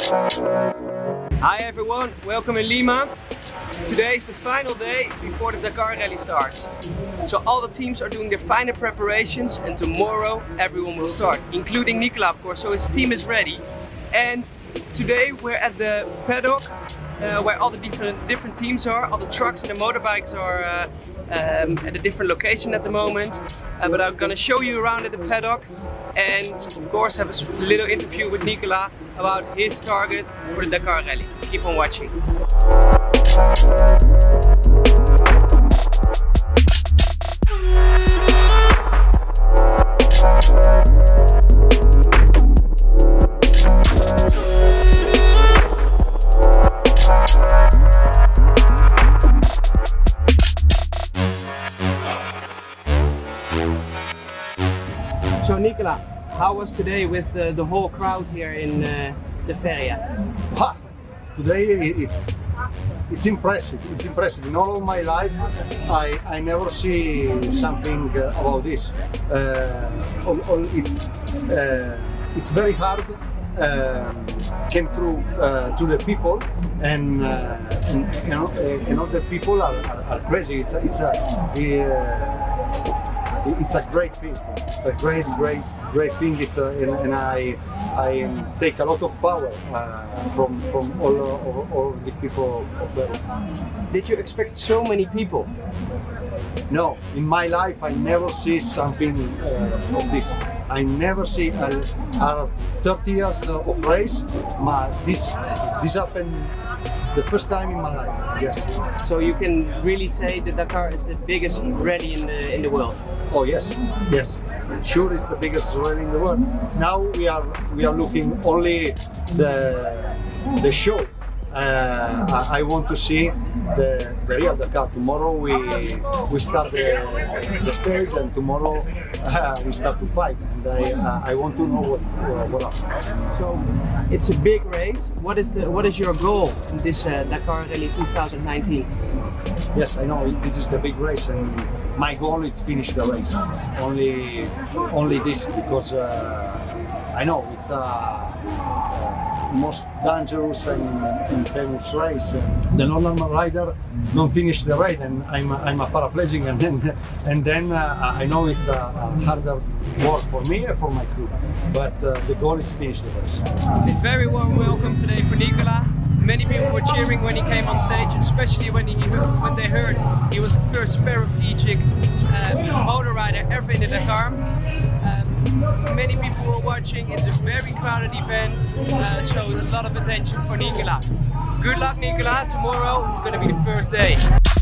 Hi everyone, welcome in Lima. Today is the final day before the Dakar Rally starts. So all the teams are doing their final preparations and tomorrow everyone will start, including Nicola of course, so his team is ready. And today we're at the paddock uh, where all the different different teams are. All the trucks and the motorbikes are uh, um, at a different location at the moment. Uh, but I'm gonna show you around at the paddock and of course have a little interview with Nicola about his target for the Dakar Rally. Keep on watching. Nicola, how was today with uh, the whole crowd here in uh, the Feria? Ha! Today it's it's impressive. It's impressive. In all of my life, I I never see something uh, about this. Uh, all, all it's uh, it's very hard. Um, came through uh, to the people, and, uh, and you know, uh, and the people are, are, are crazy. It's a, it's a uh, it's a great thing. It's a great, great, great thing. It's a, and, and I I take a lot of power uh, from from all all, all the people of the Did you expect so many people? No, in my life I never see something uh, of this. I never see a, a 30 years of race, but this this happened the first time in my life. Yes. So you can really say that Dakar is the biggest rally in the in the world. Oh yes, yes. Sure, it's the biggest rally in the world. Now we are we are looking only the the show. Uh, I, I want to see the, the real Dakar. Tomorrow we we start the, the stage, and tomorrow uh, we start to fight. And I uh, I want to know what uh, what happens. So it's a big race. What is the what is your goal in this uh, Dakar Rally 2019? Yes, I know this is the big race, and my goal is finish the race. Only only this because uh, I know it's a. Uh, most dangerous and, famous race. The normal rider don't finish the race, and I'm I'm a paraplegic, and then and then uh, I know it's a, a, harder work for me and for my crew. But uh, the goal is to finish the race. Very warm welcome today for Nicola. Many people were cheering when he came on stage, especially when he when they heard he was the first paraplegic uh, motor rider ever in the Dakar. Many people were watching. It's a very crowded event, uh, so a lot of attention for Nicola. Good luck, Nicola. Tomorrow is going to be the first day.